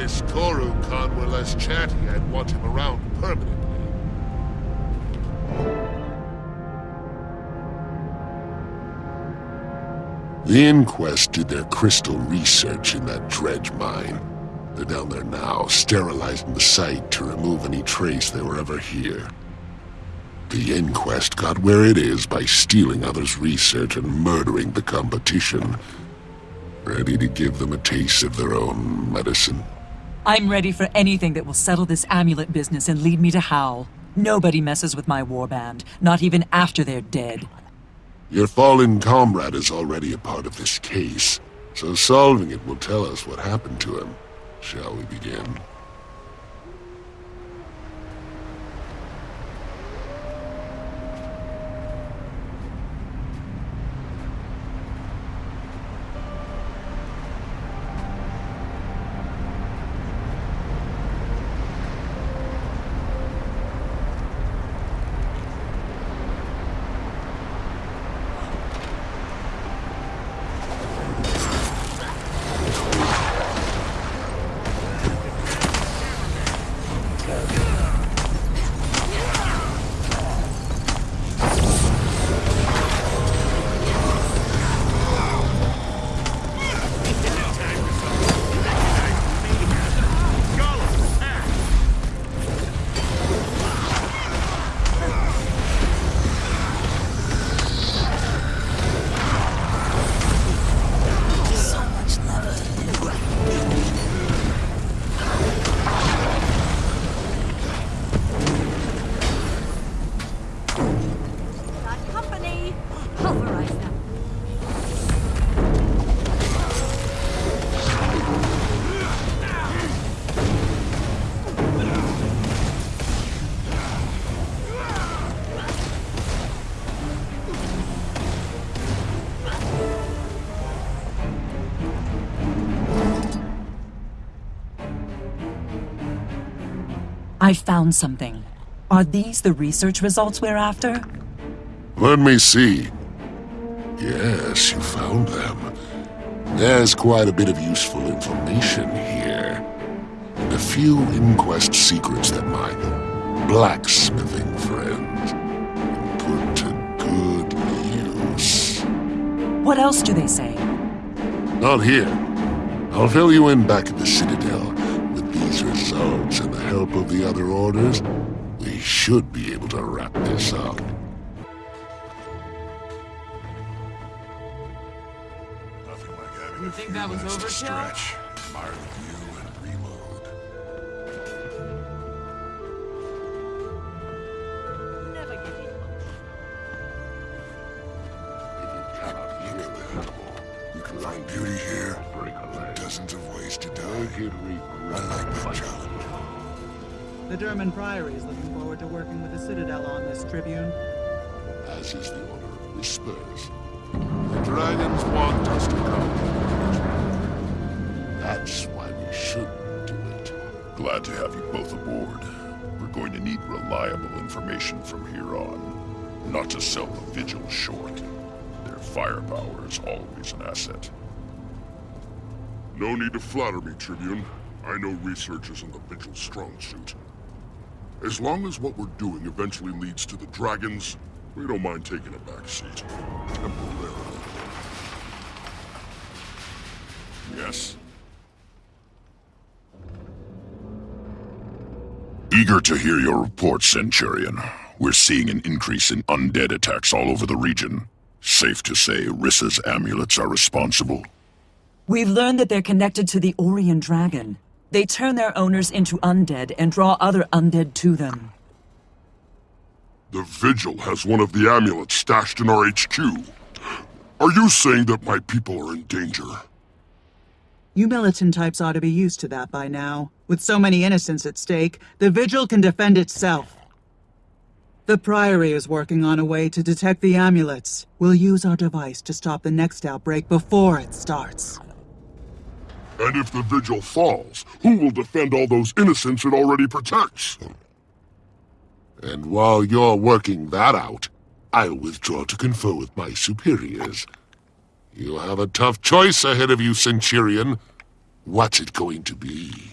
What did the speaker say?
this Toru Khan were less chatty, I'd want him around permanently. The Inquest did their crystal research in that dredge mine. They're down there now, sterilizing the site to remove any trace they were ever here. The Inquest got where it is by stealing others' research and murdering the competition. Ready to give them a taste of their own medicine. I'm ready for anything that will settle this amulet business and lead me to Howl. Nobody messes with my warband, not even after they're dead. Your fallen comrade is already a part of this case, so solving it will tell us what happened to him. Shall we begin? I found something. Are these the research results we're after? Let me see. Yes, you found them. There's quite a bit of useful information here. And a few inquest secrets that my blacksmithing friend can put to good use. What else do they say? Not here. I'll fill you in back at the Citadel. Help of the other orders, we should be able to wrap this up. Nothing like having You a think few that was minutes to stretch, admire the view, and reload. Never give in. If you cannot hear the animal, You can find beauty here. break a leg. Dozens of ways to die. I like that fighting. challenge. The Durmand Priory is looking forward to working with the Citadel on this Tribune. As is the Order of Whispers. The dragons want us to come. That's why we shouldn't do it. Glad to have you both aboard. We're going to need reliable information from here on. Not to sell the Vigil short. Their firepower is always an asset. No need to flatter me, Tribune. I know research isn't the Vigil's strong suit. As long as what we're doing eventually leads to the dragons, we don't mind taking a back seat. Temporarily. Yes? Eager to hear your report, Centurion. We're seeing an increase in undead attacks all over the region. Safe to say Rissa's amulets are responsible? We've learned that they're connected to the Orrian Dragon. They turn their owners into undead and draw other undead to them. The Vigil has one of the amulets stashed in our HQ. Are you saying that my people are in danger? You militant types ought to be used to that by now. With so many innocents at stake, the Vigil can defend itself. The Priory is working on a way to detect the amulets. We'll use our device to stop the next outbreak before it starts. And if the Vigil falls, who will defend all those innocents it already protects? And while you're working that out, I'll withdraw to confer with my superiors. You have a tough choice ahead of you, Centurion. What's it going to be?